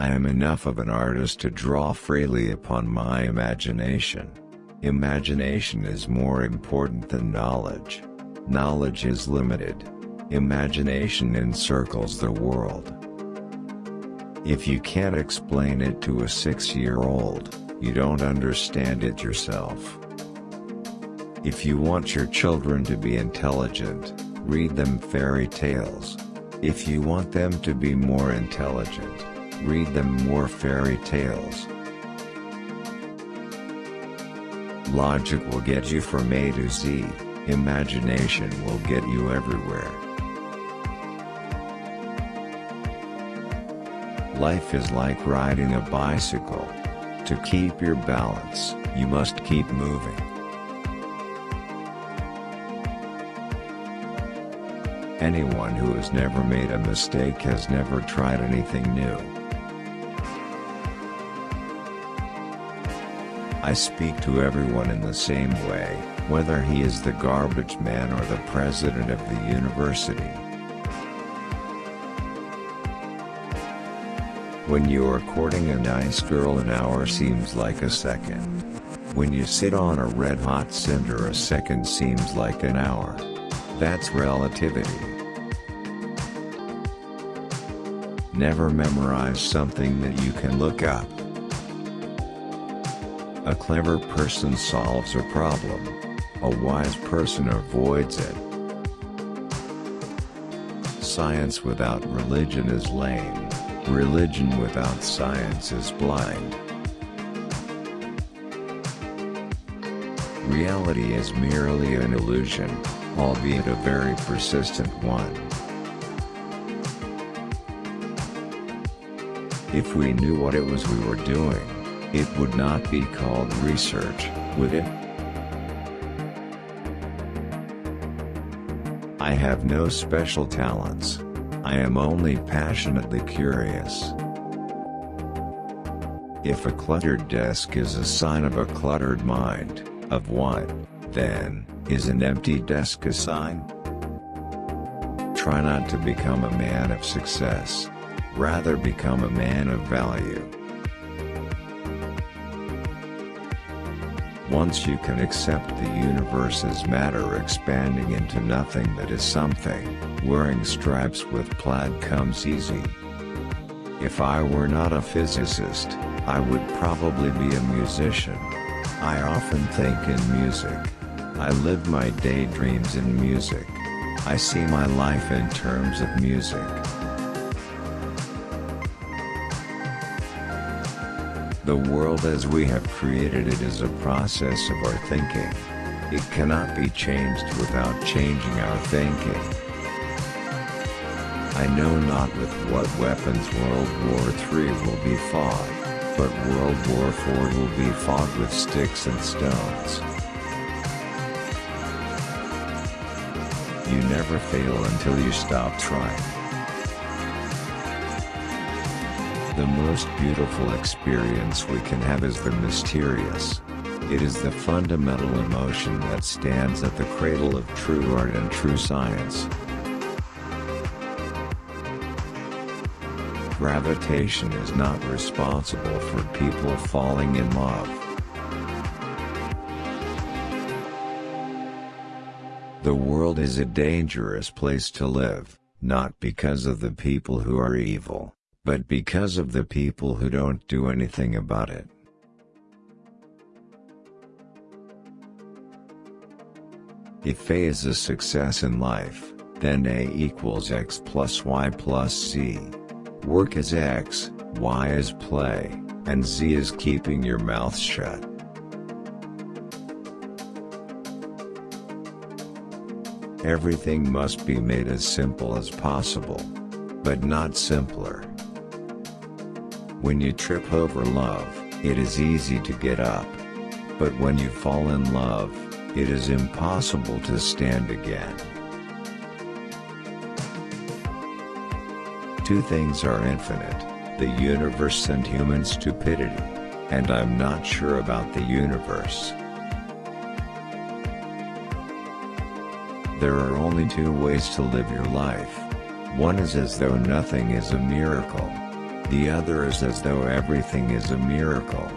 I am enough of an artist to draw freely upon my imagination. Imagination is more important than knowledge. Knowledge is limited. Imagination encircles the world. If you can't explain it to a six-year-old, you don't understand it yourself. If you want your children to be intelligent, read them fairy tales. If you want them to be more intelligent, read them more fairy tales. Logic will get you from A to Z, imagination will get you everywhere. Life is like riding a bicycle. To keep your balance, you must keep moving. Anyone who has never made a mistake has never tried anything new. I speak to everyone in the same way, whether he is the garbage man or the president of the university. When you are courting a nice girl an hour seems like a second. When you sit on a red-hot cinder a second seems like an hour. That's relativity. Never memorize something that you can look up. A clever person solves a problem. A wise person avoids it. Science without religion is lame. Religion without science is blind. Reality is merely an illusion, albeit a very persistent one. If we knew what it was we were doing, it would not be called research, would it? I have no special talents. I am only passionately curious. If a cluttered desk is a sign of a cluttered mind, of what, then, is an empty desk a sign? Try not to become a man of success. Rather become a man of value. Once you can accept the universe as matter expanding into nothing that is something, wearing stripes with plaid comes easy. If I were not a physicist, I would probably be a musician. I often think in music. I live my daydreams in music. I see my life in terms of music. The world as we have created it is a process of our thinking. It cannot be changed without changing our thinking. I know not with what weapons World War III will be fought, but World War IV will be fought with sticks and stones. You never fail until you stop trying. The most beautiful experience we can have is the mysterious. It is the fundamental emotion that stands at the cradle of true art and true science. Gravitation is not responsible for people falling in love. The world is a dangerous place to live, not because of the people who are evil but because of the people who don't do anything about it. If A is a success in life, then A equals X plus Y plus Z. Work is X, Y is play, and Z is keeping your mouth shut. Everything must be made as simple as possible. But not simpler. When you trip over love, it is easy to get up. But when you fall in love, it is impossible to stand again. Two things are infinite, the universe and human stupidity. And I'm not sure about the universe. There are only two ways to live your life. One is as though nothing is a miracle. The other is as though everything is a miracle.